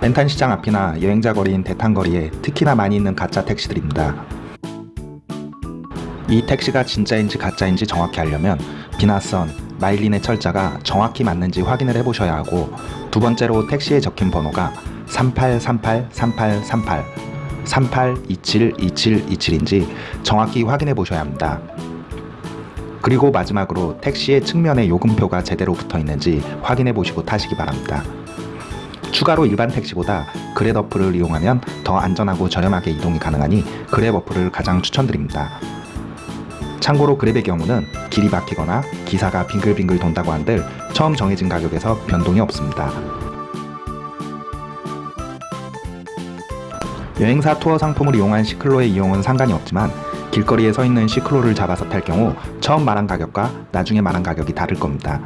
벤탄 시장 앞이나 여행자 거리인 대탄 거리에 특히나 많이 있는 가짜 택시들입니다. 이 택시가 진짜인지 가짜인지 정확히 알려면 비나선, 마일린의 철자가 정확히 맞는지 확인을 해보셔야 하고 두 번째로 택시에 적힌 번호가 38383838 38272727인지 정확히 확인해 보셔야 합니다. 그리고 마지막으로 택시의 측면에 요금표가 제대로 붙어 있는지 확인해 보시고 타시기 바랍니다. 추가로 일반 택시보다 그랩 어플을 이용하면 더 안전하고 저렴하게 이동이 가능하니 그랩 어플을 가장 추천드립니다. 참고로 그랩의 경우는 길이 막히거나 기사가 빙글빙글 돈다고 한들 처음 정해진 가격에서 변동이 없습니다. 여행사 투어 상품을 이용한 시클로의 이용은 상관이 없지만 길거리에 서 있는 시클로를 잡아서 탈 경우 처음 말한 가격과 나중에 말한 가격이 다를 겁니다.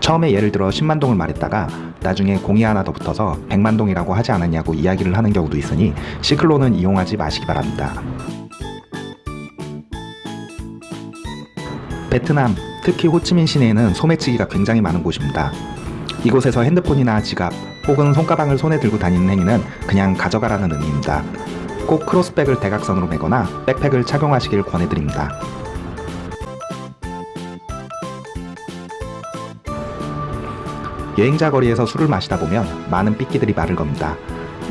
처음에 예를 들어 10만 동을 말했다가 나중에 공이 하나 더 붙어서 100만 동이라고 하지 않았냐고 이야기를 하는 경우도 있으니 시클로는 이용하지 마시기 바랍니다. 베트남, 특히 호치민 시내에는 소매치기가 굉장히 많은 곳입니다. 이곳에서 핸드폰이나 지갑 혹은 손가방을 손에 들고 다니는 행위는 그냥 가져가라는 의미입니다. 꼭 크로스백을 대각선으로 매거나 백팩을 착용하시길 권해드립니다. 여행자 거리에서 술을 마시다 보면 많은 삐끼들이 마를 겁니다.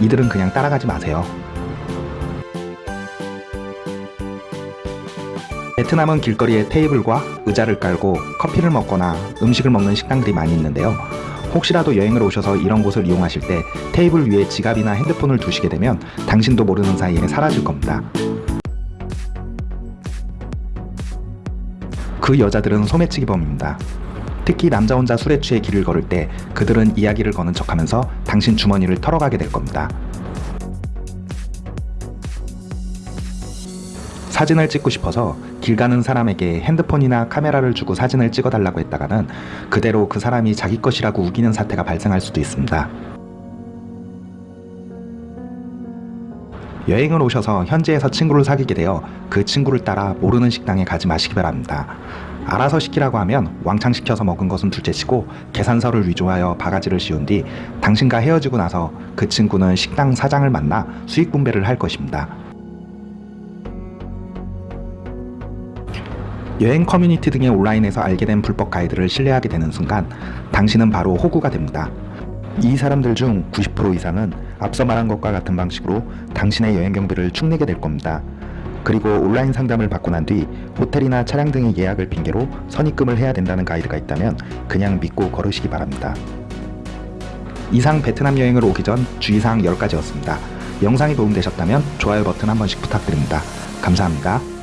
이들은 그냥 따라가지 마세요. 베트남은 길거리에 테이블과 의자를 깔고 커피를 먹거나 음식을 먹는 식당들이 많이 있는데요. 혹시라도 여행을 오셔서 이런 곳을 이용하실 때 테이블 위에 지갑이나 핸드폰을 두시게 되면 당신도 모르는 사이에 사라질 겁니다. 그 여자들은 소매치기범입니다. 특히 남자 혼자 술에 취해 길을 걸을 때 그들은 이야기를 거는 척하면서 당신 주머니를 털어가게 될 겁니다. 사진을 찍고 싶어서 길 가는 사람에게 핸드폰이나 카메라를 주고 사진을 찍어달라고 했다가는 그대로 그 사람이 자기 것이라고 우기는 사태가 발생할 수도 있습니다. 여행을 오셔서 현지에서 친구를 사귀게 되어 그 친구를 따라 모르는 식당에 가지 마시기 바랍니다. 알아서 시키라고 하면 왕창 시켜서 먹은 것은 둘째치고 계산서를 위조하여 바가지를 씌운 뒤 당신과 헤어지고 나서 그 친구는 식당 사장을 만나 수익 분배를 할 것입니다. 여행 커뮤니티 등의 온라인에서 알게 된 불법 가이드를 신뢰하게 되는 순간 당신은 바로 호구가 됩니다. 이 사람들 중 90% 이상은 앞서 말한 것과 같은 방식으로 당신의 여행 경비를 축내게 될 겁니다. 그리고 온라인 상담을 받고 난 뒤 호텔이나 차량 등의 예약을 핑계로 선입금을 해야 된다는 가이드가 있다면 그냥 믿고 걸으시기 바랍니다. 이상 베트남 여행을 오기 전 주의사항 10가지였습니다. 영상이 도움되셨다면 좋아요 버튼 한 번씩 부탁드립니다. 감사합니다.